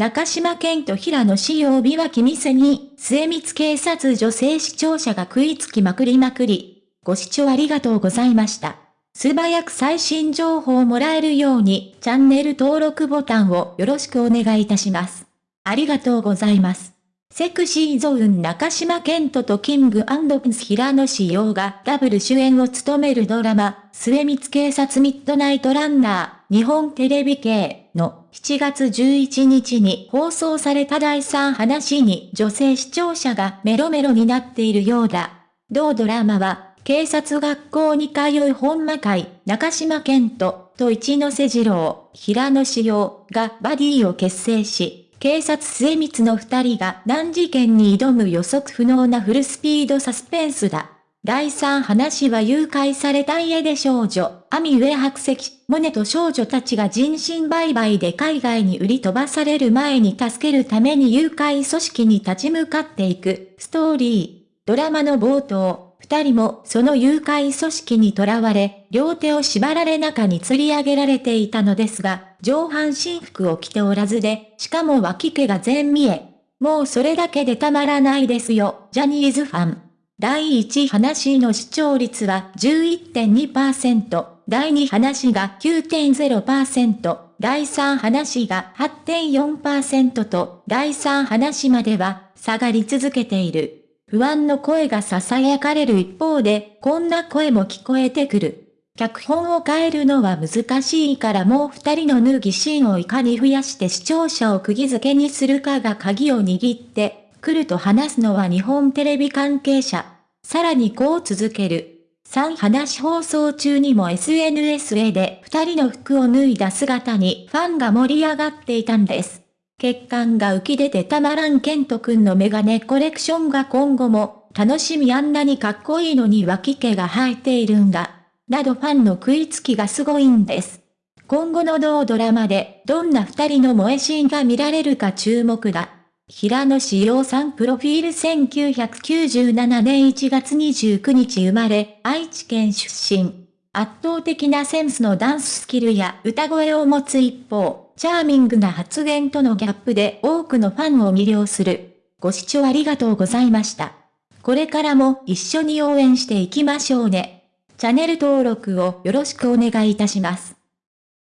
中島健と平野志陽日は君せに、末光警察女性視聴者が食いつきまくりまくり。ご視聴ありがとうございました。素早く最新情報をもらえるように、チャンネル登録ボタンをよろしくお願いいたします。ありがとうございます。セクシーゾーン中島健人とキングプンス平野志陽がダブル主演を務めるドラマ、末光警察ミッドナイトランナー、日本テレビ系の7月11日に放送された第3話に女性視聴者がメロメロになっているようだ。同ドラマは、警察学校に通う本間会、中島健人と一ノ瀬二郎、平野志陽がバディを結成し、警察末光の二人が難事件に挑む予測不能なフルスピードサスペンスだ。第三話は誘拐された家で少女、アミ上白石、モネと少女たちが人身売買で海外に売り飛ばされる前に助けるために誘拐組織に立ち向かっていくストーリー。ドラマの冒頭、二人もその誘拐組織に囚われ、両手を縛られ中に吊り上げられていたのですが、上半身服を着ておらずで、しかも脇毛が全見え。もうそれだけでたまらないですよ、ジャニーズファン。第1話の視聴率は11.2%、第2話が9.0%、第3話が8.4%と、第3話までは下がり続けている。不安の声が囁かれる一方で、こんな声も聞こえてくる。脚本を変えるのは難しいからもう二人の脱ぎシーンをいかに増やして視聴者を釘付けにするかが鍵を握ってくると話すのは日本テレビ関係者。さらにこう続ける。3話放送中にも SNS へで二人の服を脱いだ姿にファンが盛り上がっていたんです。血管が浮き出てたまらんケントくんのメガネコレクションが今後も、楽しみあんなにかっこいいのに脇毛が生えているんだ。などファンの食いつきがすごいんです。今後の同ドラマで、どんな二人の萌えシーンが見られるか注目だ。平野志陽さんプロフィール1997年1月29日生まれ、愛知県出身。圧倒的なセンスのダンススキルや歌声を持つ一方、チャーミングな発言とのギャップで多くのファンを魅了する。ご視聴ありがとうございました。これからも一緒に応援していきましょうね。チャンネル登録をよろしくお願いいたします。